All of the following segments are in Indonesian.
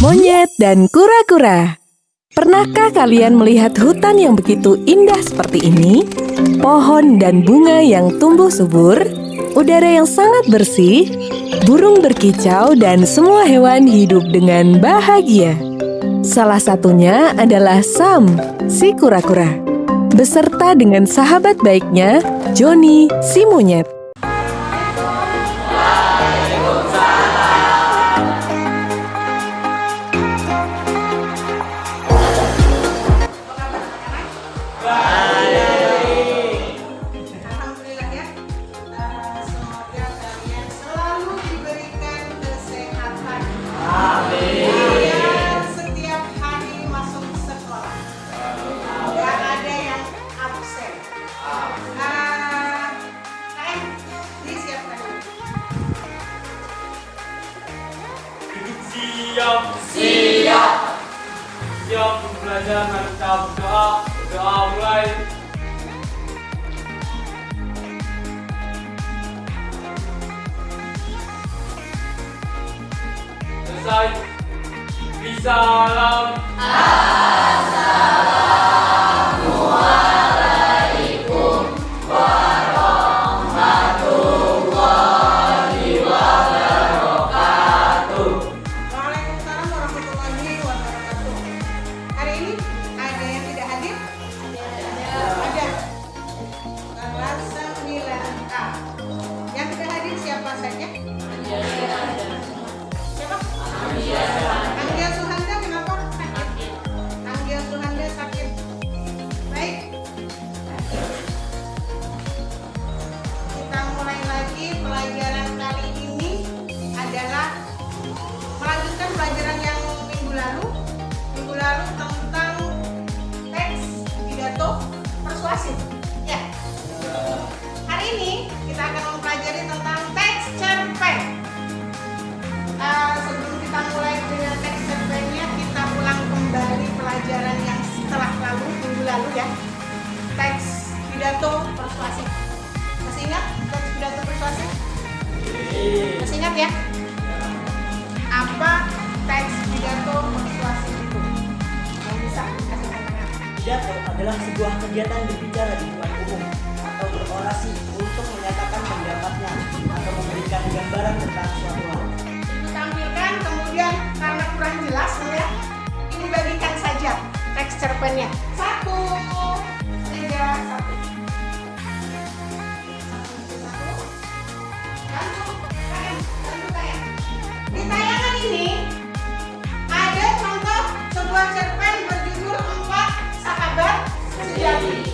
Monyet dan kura-kura. Pernahkah kalian melihat hutan yang begitu indah seperti ini? Pohon dan bunga yang tumbuh subur, udara yang sangat bersih, burung berkicau, dan semua hewan hidup dengan bahagia. Salah satunya adalah Sam, si kura-kura, beserta dengan sahabat baiknya, Joni, si monyet. Siap, siap đa belajar là doa. Doa mulai. có được. Anggia Suhanda kenapa sakit? Anggia Suhanda sakit. Baik. Kita mulai lagi pelajaran kali ini adalah melanjutkan pelajaran yang minggu lalu. Minggu lalu tentang teks pidato persuasif. Ya. Hari ini kita akan mempelajari tentang teks ya? apa teks pidato persuasif itu? Yang bisa kasih. Pidato adalah sebuah kegiatan berbicara di depan umum atau berorasi untuk menyatakan pendapatnya atau memberikan gambaran tentang suatu hal. Ditampilkan kemudian karena kurang jelas ya, ini bagikan saja teks cerpennya. Satu, tiga. Satu, sebuah cerpen berjudul Empat Sahabat Sejati.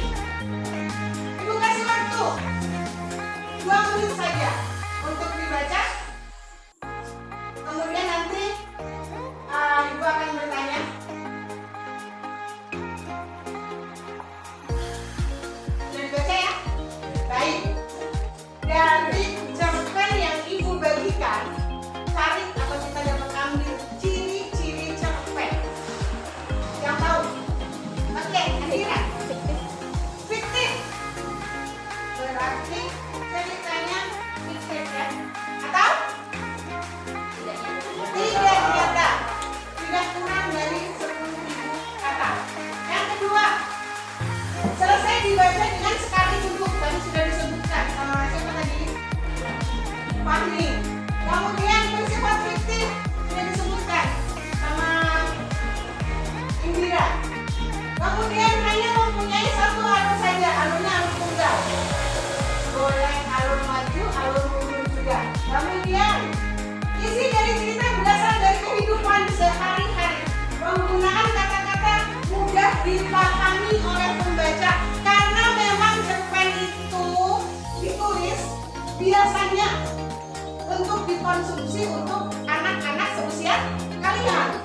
Dipahami oleh pembaca karena memang cerpen itu ditulis biasanya untuk dikonsumsi untuk anak-anak seusia kalian.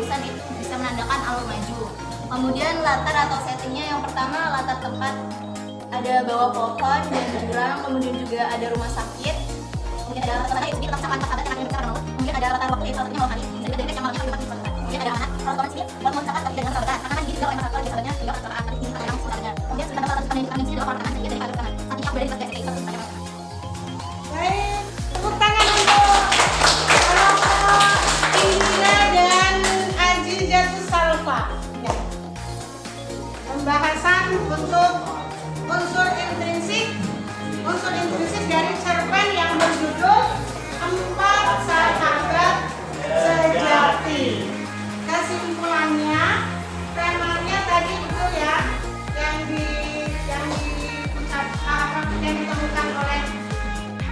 Kepengurusan itu bisa menandakan alur maju. Kemudian latar atau settingnya yang pertama latar tempat ada bawah pohon dan jurang, kemudian juga ada rumah sakit, kemudian ada latar tadi kita sama anak adat yang akan kemudian ada latar waktu itu satunya kali, jadi dari yang malam yang kemudian ada anak, kalau orang sini buat mencatat tapi dengan saudara, karena kan gini kalau masalah biasanya juga kecelakaan tapi ini kadang sebenarnya, kemudian sudah latar yang sini orang kanan jadi untuk unsur intrinsik, unsur intrinsik dari cerpen yang berjudul Empat Sahabat Sejati. Kesimpulannya, temanya tadi itu ya yang di yang diucap yang ditemukan oleh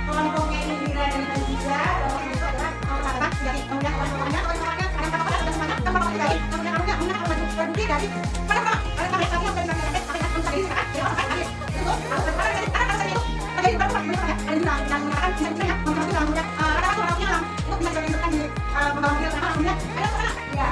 kelompoknya Indira dan Aziza bahwa itu adalah sahabat dari kemudian kawan-kawannya kawan-kawannya ada pada sudah semuanya kan berapa dari kemudian berdiri dari ada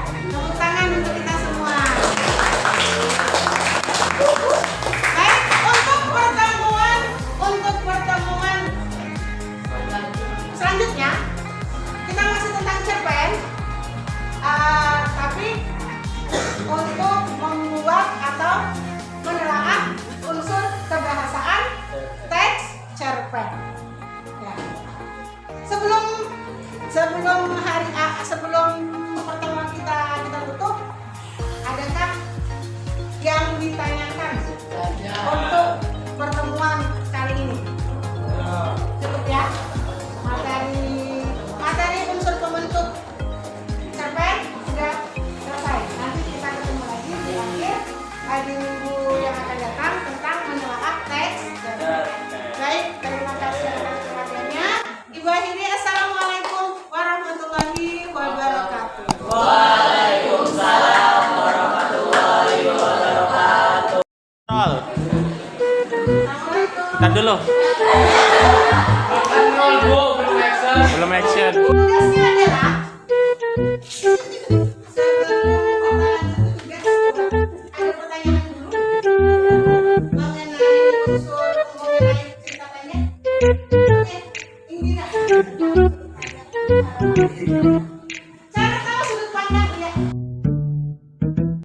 Bu. Belum action. Belum action. tugasnya adalah